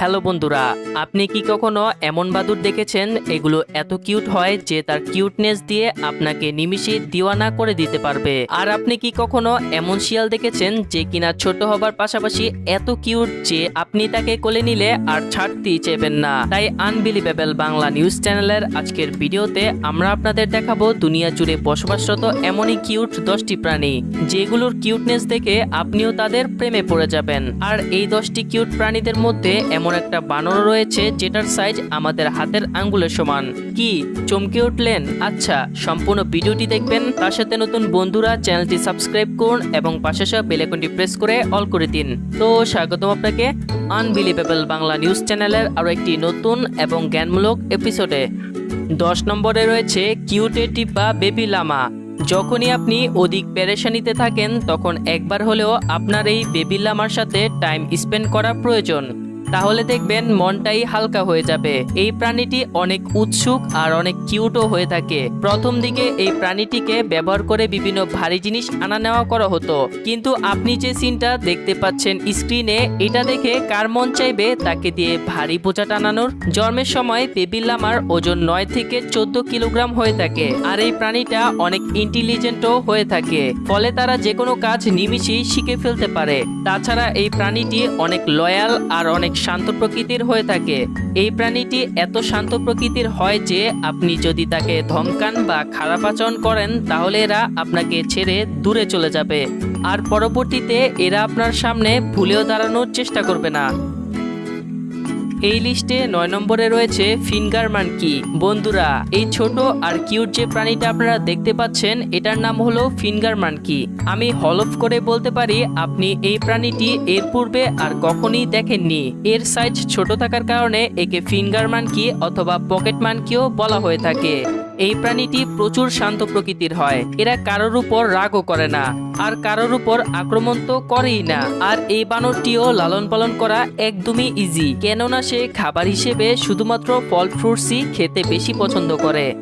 Hello বন্ধুরা, আপনি কি কখনো এমন বাদুর দেখেছেন? এগুলো এত কিউট হয় যে তার কিউটনেস দিয়ে আপনাকে নিমিষে দিওয়ানা করে দিতে পারবে। আর আপনি কি কখনো এমন শিয়াল দেখেছেন যে কিনা ছোট হবার পাশাপাশি এত কিউট যে আপনি তাকে কোলে নিলে আর ছাড়তেই চেবেন না? তাই আনবিলিভেবল বাংলা নিউজ চ্যানেলের আজকের ভিডিওতে আমরা আপনাদের দেখাবো দুনিয়া জুড়ে বসবাসরত এমনই কিউট দশটি প্রাণী, যেগুলোর কিউটনেস দেখে আপনিও তাদের প্রেমে পড়ে যাবেন। আর এই দশটি কিউট প্রাণীদের মধ্যে এমন একটা বানর রয়েছে যেটার সাইজ আমাদের হাতের আঙ্গুলের সমান। কি, চমকে উঠলেন? আচ্ছা সম্পূর্ণ ভিডিওটি দেখবেন, তার সাথে নতুন বন্ধুরা চ্যানেলটি সাবস্ক্রাইব করুন এবং পাশে সব বেলাইকনটি প্রেস করে অল করে দিন। তো স্বাগতম আপনাকে আনবিলিভেবল বাংলা নিউজ চ্যানেলের আরও একটি নতুন এবং জ্ঞানমূলক এপিসোডে দশ নম্বরে রয়েছে কিউটে টিপা বেবি লামা যখনই আপনি অধিক পেরেশানিতে থাকেন, তখন একবার হলেও আপনার এই বেবি লামার সাথে টাইম স্পেন্ড করা প্রয়োজন। তাহলে দেখবেন মনটাই হালকা হয়ে যাবে। এই প্রাণীটি অনেক উৎসুক আর অনেক কিউটও হয়ে থাকে। প্রথম দিকে এই প্রাণীটিকে ব্যবহার করে বিভিন্ন ভারী জিনিস আনা নেওয়া করা হতো। কিন্তু আপনি যে সিনটা দেখতে পাচ্ছেন স্ক্রিনে এটা দেখে কার মন চাইবে তাকে দিয়ে ভারী বোঝা টানানোর? জন্মের সময় বেবি লামার ওজন নয় থেকে চোদ্দ কিলোগ্রাম হয়ে থাকে। আর এই প্রাণীটা অনেক ইন্টেলিজেন্টও হয়ে থাকে। ফলে তারা যে কোনো কাজ নিমিশেই শিখে ফেলতে পারে। তাছাড়া এই প্রাণীটি অনেক লয়াল আর অনেক শান্ত প্রকৃতির হয়ে থাকে। এই প্রাণীটি এত শান্ত প্রকৃতির হয় যে, আপনি যদি তাকে ধমকান বা খারাপ আচরণ করেন, তাহলে এরা আপনাকে ছেড়ে দূরে চলে যাবে। আর পরবর্তীতে এরা আপনার সামনে ভুলেও দাঁড়ানোর চেষ্টা করবে না। এই লিস্টে নয় নম্বরে রয়েছে ফিঙ্গার মানকি বন্ধুরা, এই ছোট আর কিউট যে প্রাণীটা আপনারা দেখতে পাচ্ছেন, এটার নাম হলো ফিঙ্গার মানকি আমি হলফ করে বলতে পারি, আপনি এই প্রাণীটি এর পূর্বে আর কখনই দেখেননি। এর সাইজ ছোট থাকার কারণে একে ফিঙ্গার মানকি অথবা পকেট মানকিও বলা হয়ে থাকে। এই প্রাণীটি প্রচুর শান্ত প্রকৃতির হয়, এরা কারোর উপর রাগও করে না। আর কারোর উপর আক্রমণ তো করেই না। আর এই বানরটিও লালন পালন করা একদমই ইজি কেননা সে খাবার হিসেবে শুধুমাত্র ফল ফ্রুটসই খেতে বেশি পছন্দ করে।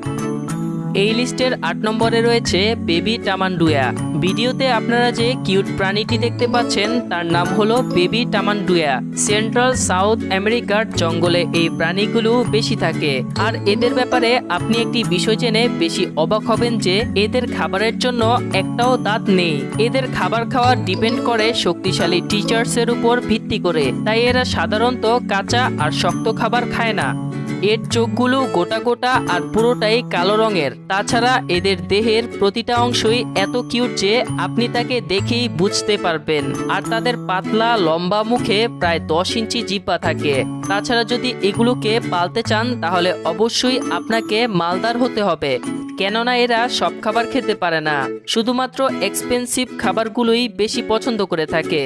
এই লিস্টের আট নম্বরে রয়েছে বেবি টামান্ডুয়া। ভিডিওতে আপনারা যে কিউট প্রাণীটি দেখতে পাচ্ছেন, তার নাম হলো বেবি টামান্ডুয়া। সেন্ট্রাল সাউথ আমেরিকার জঙ্গলে এই প্রাণীগুলো বেশি থাকে। আর এদের ব্যাপারে আপনি একটি বিষয় জেনে বেশি অবাক হবেন যে, এদের খাবারের জন্য একটাও দাঁত নেই। এদের খাবার খাওয়া ডিপেন্ড করে শক্তিশালী টিচার্সের উপর ভিত্তি করে। তাই এরা সাধারণত কাঁচা আর শক্ত খাবার খায় না। এর চোখগুলো গোটা গোটা আর পুরোটাই কালো রঙের। তাছাড়া এদের দেহের প্রতিটা অংশই এত কিউট যে আপনি তাকে দেখেই বুঝতে পারবেন। আর তাদের পাতলা, লম্বা মুখে প্রায় দশ ইঞ্চি জিব্বা থাকে। তাছাড়া যদি এগুলোকে পালতে চান, তাহলে অবশ্যই আপনাকে মালদার হতে হবে। কেননা এরা সব খাবার খেতে পারে না। শুধুমাত্র এক্সপেন্সিভ খাবারগুলোই বেশি পছন্দ করে থাকে।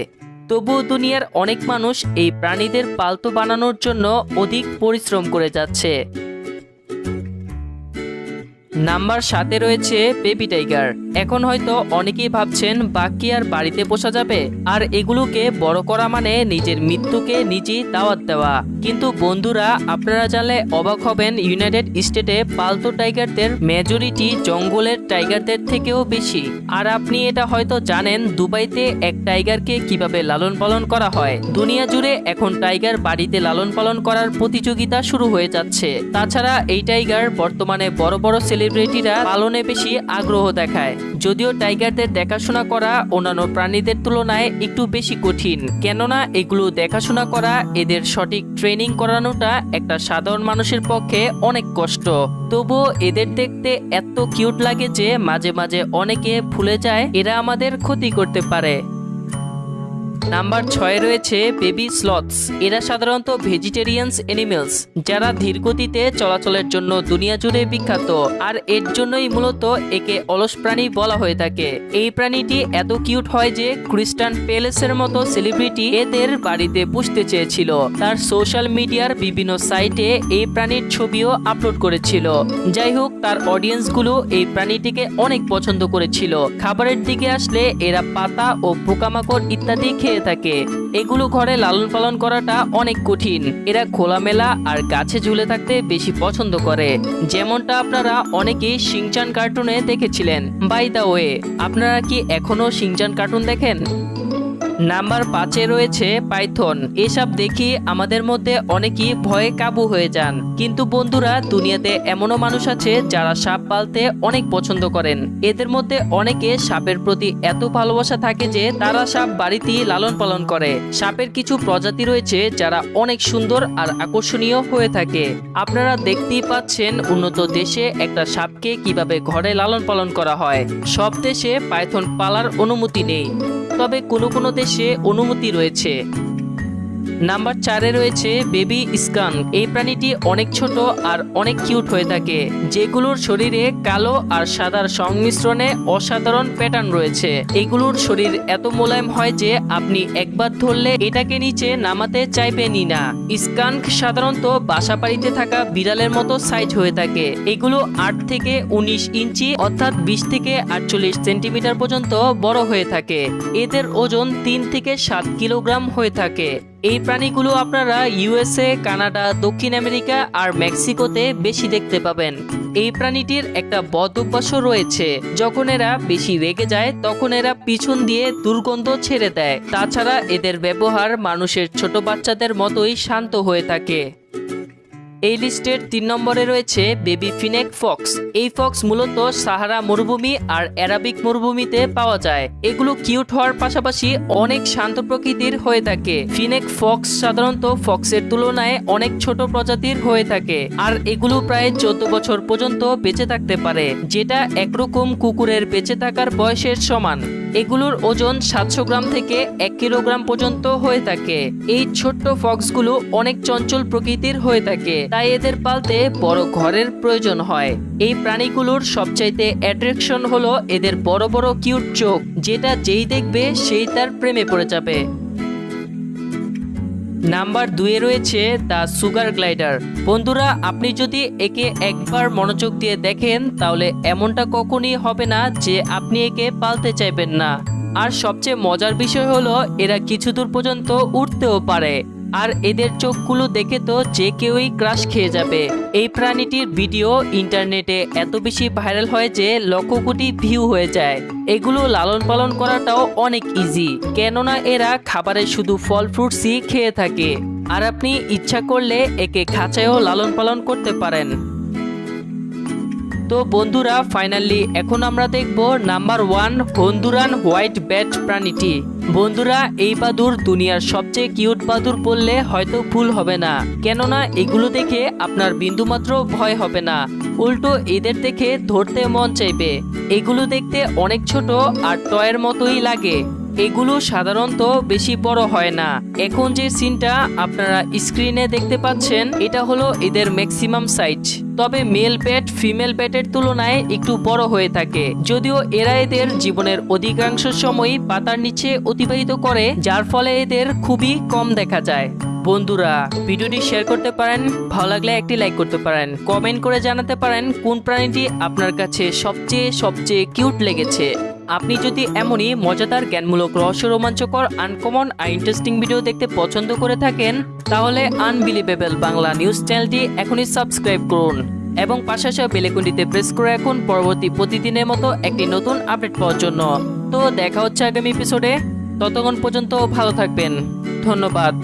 তবুও দুনিয়ার অনেক মানুষ এই প্রাণীদের পালতু বানানোর জন্য অধিক পরিশ্রম করে যাচ্ছে। নাম্বার সাতে রয়েছে বেবি টাইগার। এখন হয়তো অনেকেই ভাবছেন, বাকি আর বাড়িতে পোষা যাবে? আর এগুলোকে বড় করা মানে নিজের মৃত্যুকে নিজেই দাওয়াত দেওয়া। কিন্তু বন্ধুরা, আপনারা জানলে অবাক হবেন, ইউনাইটেড স্টেটে পালতু টাইগারদের মেজরিটি জঙ্গলের টাইগারদের থেকেও বেশি। আর আপনি এটা হয়তো জানেন, দুবাইতে এক টাইগারকে কীভাবে লালন পালন করা হয়। দুনিয়া জুড়ে এখন টাইগার বাড়িতে লালন পালন করার প্রতিযোগিতা শুরু হয়ে যাচ্ছে। তাছাড়া এই টাইগার বর্তমানে বড় বড় সেলিব্রিটিরা পালনে বেশি আগ্রহ দেখায়। যদিও টাইগারদের দেখাশোনা করা অন্যান্য প্রাণীদের তুলনায় একটু বেশি কঠিন। কেননা এগুলো দেখাশোনা করা, এদের সঠিক ট্রেনিং করানোটা একটা সাধারণ মানুষের পক্ষে অনেক কষ্ট। তবুও এদের দেখতে এত কিউট লাগে যে মাঝে মাঝে অনেকে ভুলে যায়, এরা আমাদের ক্ষতি করতে পারে। নাম্বার ছয় রয়েছে বেবি স্লথস এরা সাধারণত ভেজিটেরিয়ানস এনিমেলস যারা ধীরগতিতে চলাচলের জন্য দুনিয়া জুড়ে বিখ্যাত। আর এর জন্যই মূলত একে অলস প্রাণী বলা হয়ে থাকে। এই প্রাণীটি এত কিউট হয় যে ক্রিস্টান পেলেসের মতো সেলিব্রিটি এদের বাড়িতে পুষতে চেয়েছিল। তার সোশ্যাল মিডিয়ার বিভিন্ন সাইটে এই প্রাণীর ছবিও আপলোড করেছিল। যাই হোক, তার অডিয়েন্সগুলো এই প্রাণীটিকে অনেক পছন্দ করেছিল। খাবারের দিকে আসলে এরা পাতা ও পোকামাকড় ইত্যাদি খেয়ে থাকে। এগুলো ঘরে লালন পালন করাটা অনেক কঠিন। এরা খোলামেলা আর গাছে ঝুলে থাকতে বেশি পছন্দ করে। যেমনটা আপনারা অনেকেই সিংচান কার্টুনে দেখেছিলেন। বাই দা ওয়ে আপনারা কি এখনও সিংচান কার্টুন দেখেন? নাম্বার পাঁচে রয়েছে পাইথন। এসব দেখি আমাদের মধ্যে অনেকেই ভয়ে কাবু হয়ে যান। কিন্তু বন্ধুরা, দুনিয়াতে এমনও মানুষ আছে যারা সাপ পালতে অনেক পছন্দ করেন। এদের মধ্যে অনেকে সাপের প্রতি এত ভালোবাসা থাকে যে তারা সাপ বাড়িতেই লালন পালন করে। সাপের কিছু প্রজাতি রয়েছে যারা অনেক সুন্দর আর আকর্ষণীয় হয়ে থাকে। আপনারা দেখতেই পাচ্ছেন উন্নত দেশে একটা সাপকে কীভাবে ঘরে লালন পালন করা হয়। সব দেশে পাইথন পালার অনুমতি নেই। তবে কোনো কোনো দেশে অনুমতি রয়েছে। নাম্বার চারে রয়েছে বেবি স্কান। এই প্রাণীটি অনেক ছোট আর অনেক কিউট হয়ে থাকে, যেগুলোর শরীরে কালো আর সাদার সংমিশ্রণে অসাধারণ প্যাটার্ন রয়েছে। এগুলোর শরীর এত মোলায়েম হয় যে আপনি একবার ধরলে এটাকে নিচে নামাতে চাইবেনই না। স্কাঙ্ক সাধারণত বাসা বাড়িতে থাকা বিড়ালের মতো সাইজ হয়ে থাকে। এগুলো আট থেকে উনিশ ইঞ্চি অর্থাৎ বিশ থেকে আটচল্লিশ সেন্টিমিটার পর্যন্ত বড় হয়ে থাকে। এদের ওজন তিন থেকে সাত কিলোগ্রাম হয়ে থাকে। এই প্রাণীগুলো আপনারা ইউএসএ কানাডা, দক্ষিণ আমেরিকা আর মেক্সিকোতে বেশি দেখতে পাবেন। এই প্রাণীটির একটা বদ অভ্যাসও রয়েছে। যখন এরা বেশি রেগে যায়, তখন এরা পিছন দিয়ে দুর্গন্ধ ছেড়ে দেয়। তাছাড়া এদের ব্যবহার মানুষের ছোট বাচ্চাদের মতোই শান্ত হয়ে থাকে। এই লিস্টের তিন নম্বরে রয়েছে বেবি ফিনেক ফক্স। এই ফক্স মূলত সাহারা মরুভূমি আর অ্যারাবিক মরুভূমিতে পাওয়া যায়। এগুলো কিউট হওয়ার পাশাপাশি অনেক শান্ত প্রকৃতির হয়ে থাকে। ফিনেক ফক্স সাধারণত ফক্সের তুলনায় অনেক ছোট প্রজাতির হয়ে থাকে আর এগুলো প্রায় চোদ্দ বছর পর্যন্ত বেঁচে থাকতে পারে, যেটা একরকম কুকুরের বেঁচে থাকার বয়সের সমান। এগুলোর ওজন সাতশো গ্রাম থেকে এক কিলোগ্রাম পর্যন্ত হয়ে থাকে। এই ছোট্ট ফক্সগুলো অনেক চঞ্চল প্রকৃতির হয়ে থাকে, তাই এদের পালতে বড় ঘরের প্রয়োজন হয়। এই প্রাণীগুলোর সবচাইতে অ্যাট্রাকশন হলো এদের বড় বড় কিউট চোখ, যেটা যেই দেখবে সেই তার প্রেমে পড়ে যাবে। নাম্বার দুয়ে রয়েছে দ্য সুগার গ্লাইডার। বন্ধুরা, আপনি যদি একে একবার মনোযোগ দিয়ে দেখেন, তাহলে এমনটা কখনই হবে না যে আপনি একে পালতে চাইবেন না। আর সবচেয়ে মজার বিষয় হলো, এরা কিছু দূর পর্যন্ত উঠতেও পারে। আর এদের চোখগুলো দেখে তো যে কেউই ক্রাশ খেয়ে যাবে। এই প্রাণীটির ভিডিও ইন্টারনেটে এত বেশি ভাইরাল হয় যে লক্ষ কোটি ভিউ হয়ে যায়। এগুলো লালন পালন করাটাও অনেক ইজি কেননা এরা খাবারে শুধু ফল ফ্রুটসই খেয়ে থাকে। আর আপনি ইচ্ছা করলে একে খাঁচায়ও লালন পালন করতে পারেন। তো বন্ধুরা ফাইনালি এখন আমরা দেখব number one Honduran white bat প্রাণীটি। বন্ধুরা, এই বাদুর দুনিয়ার সবচেয়ে কিউট বাদুর বললে হয়তো ভুল হবে না। কেননা, এগুলো দেখে আপনার বিন্দুমাত্র ভয় হবে না। উল্টো, এদের দেখে ধরতে মন চাইবে। এগুলো দেখতে অনেক ছোট আর টয়ের মতোই লাগে। এগুলো সাধারণত বেশি বড় হয় না। এখন যে সিনটা আপনারা স্ক্রিনে দেখতে পাচ্ছেন, এটা হলো এদের ম্যাক্সিমাম সাইজ। তবে মেল ব্যাট ফিমেল ব্যাটের তুলনায় একটু বড় হয়ে থাকে। যদিও এরা এদের জীবনের অধিকাংশ সময়ই পাতার নিচে অতিবাহিত করে, যার ফলে এদের খুবই কম দেখা যায়। বন্ধুরা, ভিডিওটি শেয়ার করতে পারেন, ভালো লাগলে একটি লাইক করতে পারেন। কমেন্ট করে জানাতে পারেন, কোন প্রাণীটি আপনার কাছে সবচেয়ে সবচেয়ে কিউট লেগেছে। আপনি যদি এমনই মজাদার, জ্ঞানমূলক রহস্য রোমাঞ্চকর আনকমন আর ইন্টারেস্টিং ভিডিও দেখতে পছন্দ করে থাকেন, তাহলে আনবিলিভেবল বাংলা নিউজ চ্যানেলটি এখনই সাবস্ক্রাইব করুন এবং পাশাপাশি বেলেকুন্ডিতে প্রেস করে এখন পরবর্তী প্রতিদিনের মতো একটি নতুন আপডেট পাওয়ার জন্য। তো দেখা হচ্ছে আগামী এপিসোডে ততক্ষণ পর্যন্ত ভালো থাকবেন। ধন্যবাদ।